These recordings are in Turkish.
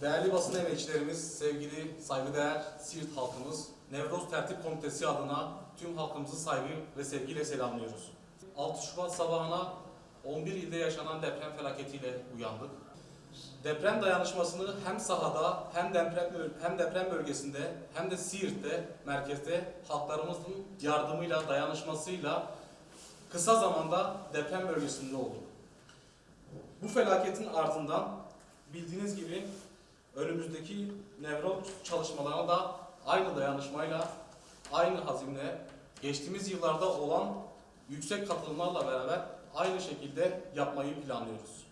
Değerli basın emekçilerimiz, sevgili saygıdeğer Siirt halkımız, Nevroz Tertip Komitesi adına tüm halkımızı saygı ve sevgiyle selamlıyoruz. 6 Şubat sabahına 11 ilde yaşanan deprem felaketiyle uyandık. Deprem dayanışmasını hem sahada hem deprem hem deprem bölgesinde hem de Siirt'te merkezde halklarımızın yardımıyla dayanışmasıyla kısa zamanda deprem bölgesinde olduk. Bu felaketin ardından bildiğiniz gibi önümüzdeki Nevroz çalışmalarına da aynı dayanışmayla, aynı hazimle, geçtiğimiz yıllarda olan yüksek katılımlarla beraber aynı şekilde yapmayı planlıyoruz.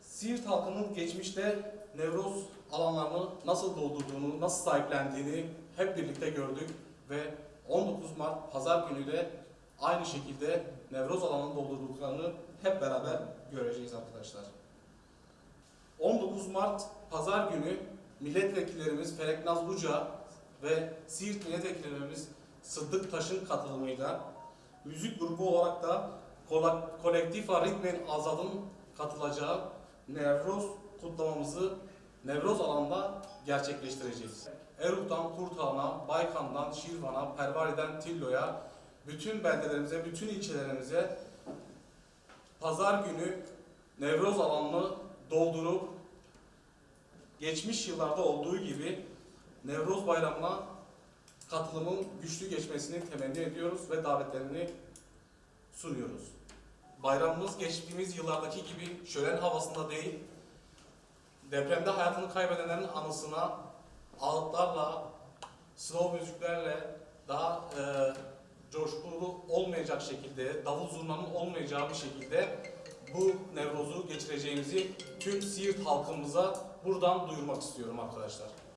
Siirt halkının geçmişte Nevroz alanlarını nasıl doldurduğunu, nasıl sahiplendiğini hep birlikte gördük ve 19 Mart Pazar günü de aynı şekilde Nevroz alanını doldurduklarını hep beraber göreceğiz arkadaşlar. 19 Mart Pazar günü milletvekillerimiz Felek Nazluca ve Siirt milletvekillerimiz Sıddık Taş'ın katılımıyla müzik grubu olarak da Kolektifa Ritmen Azad'ın katılacağı Nevroz kutlamamızı Nevroz alanında gerçekleştireceğiz. Eruk'tan Kurtağan'a, Baykan'dan Şirvan'a, Pervari'den Tillo'ya, bütün beldelerimize, bütün ilçelerimize pazar günü Nevroz alanını doldurup geçmiş yıllarda olduğu gibi Nevroz Bayramı'na katılımın güçlü geçmesini temenni ediyoruz ve davetlerini sunuyoruz. Bayramımız geçtiğimiz yıllardaki gibi şölen havasında değil, depremde hayatını kaybedenlerin anısına ağıtlarla, slow müziklerle daha e, coşkulu olmayacak şekilde, davul zurnanın olmayacağı bir şekilde bu Nevroz'u geçireceğimizi tüm Siirt halkımıza buradan duyurmak istiyorum arkadaşlar.